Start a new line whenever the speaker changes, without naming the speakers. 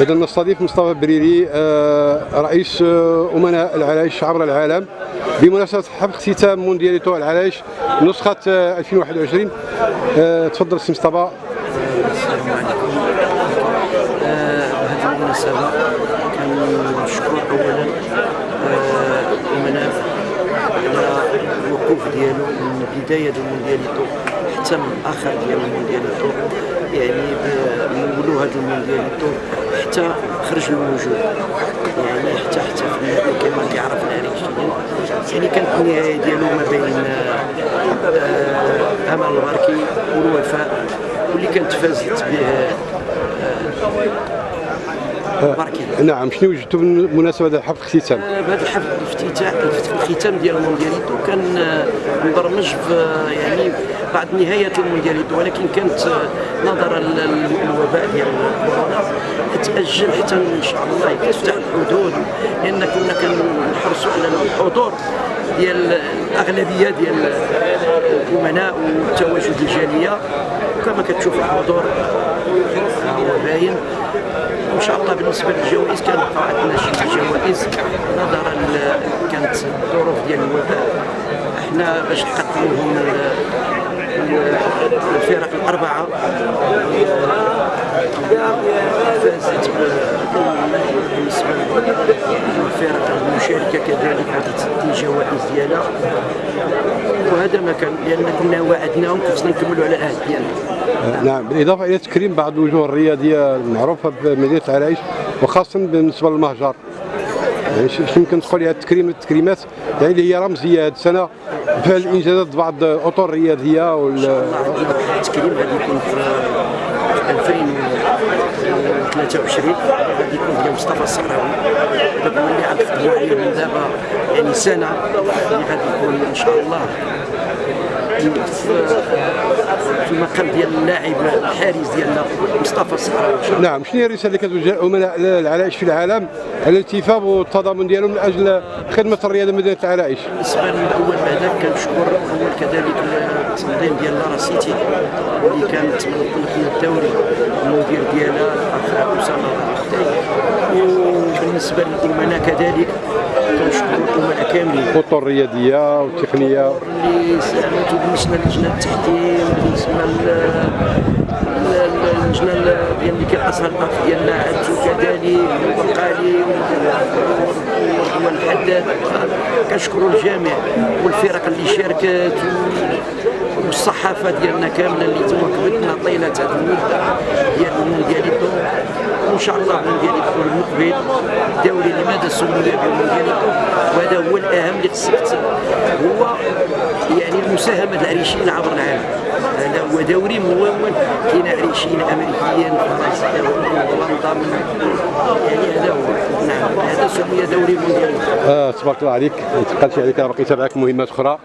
إذا نستضيف مصطفى بريري آه، رئيس آه، أمناء العرايش عبر العالم بمناسبة حفل اختتام موندياليتو العرايش نسخة آه، 2021 آه، تفضل سي مصطفى.
بهذه المناسبة كنشكر أولا الأمناء على الوقوف ديالو من بداية الموندياليتو حتى من الآخر ديال الموندياليتو يعني ب- من ولو هذا الموندياليتو حتى خرج الموجود. يعني حتى حتى كما كيعرف العريشيين يعني كانت النهاية ديالو ما بين آه، آه، أمل الباركي والوفاء واللي كانت فازت به باركي
نعم شنو وجدتوا بمناسبة هذا حفل الاختتام؟
بهذا الحفل الافتتاح الختام ديال الموندياليتو كان آه، مبرمج في آه، يعني بعد نهاية الموندياليتو ولكن كانت آه، نظرا للوباء ديال كورونا تأجل حتى إن شاء الله تفتح الحدود لأن كنا كنحرصوا على الحضور ديال الأغلبية ديال الأمناء والتواجد الجالية. وكما كتشوف الحضور آه، باين وان شاء الله بالنسبة للجوائز كانت عندنا شي جوائز نظرا كانت الظروف ديال الوباء. إحنا باش نقدموهم الفرق الأربعة فازت بالنسبة للفرق المشاركة كذلك عطت الجوائز ديالها. وهذا ما كان لأن كنا وعدناهم خصنا نكملوا على العهد ديالنا.
نعم. بالإضافة إلى تكريم بعض الوجوه الرياضية المعروفة بمدينة العرايش وخاصة بالنسبة للمهجر. يعني شنو يمكن تقول هاد التكريم التكريمات يعني اللي هي رمزية هذه السنة في الإنجازات بعض الأطر الرياضية وال
التكريم غادي يكون في في 2023 غادي يكون ديال مصطفى الصحراوي. دابا اللي غنخدموا عليه من دابا يعني سنة اللي غادي يكون إن شاء الله. في في المقام ديال اللاعب الحارس ديالنا مصطفى الصحراوي.
نعم شنو هي الرسالة اللي كتوجه أمناء العرايش في العالم على الالتفاف والتضامن ديالهم من أجل خدمة الرياضة مدينة العرايش
بالنسبة للأول بعدا كنشكر اول كذلك التنظيم ديال لارا سيتي اللي كانت من الدوري المدير ديالها الاخ اسامه وبالنسبة للامناء كذلك كنشكر الامناء كاملين
الأطر الرياضية والتقنية
اللي ساهمتوا بالنسبة للجنه التحكيم بالنسبة للجنه ديال اللي كيقصها الباك ديالنا عدتو كذلك والقالي والحداد كنشكروا الجميع والفرق اللي شاركت والصحافة ديالنا كاملة اللي تواكبتنا طيلة هذه المدة ديال الموندياليتو وإن شاء الله الموندياليتو المقبل الدوري لماذا سمي بالموندياليتو الأهم اللي خصك هو يعني المساهمة العريشيين عبر العالم هذا هو دوري ممول كاين عريشيين أمريكيين فرنسيين هولندا يعني هذا هو. نعم هذا سمي دوري موندياليتو
آه تبارك الله عليك. ما تبقاش عليك باقي تابعك مهمات أخرى.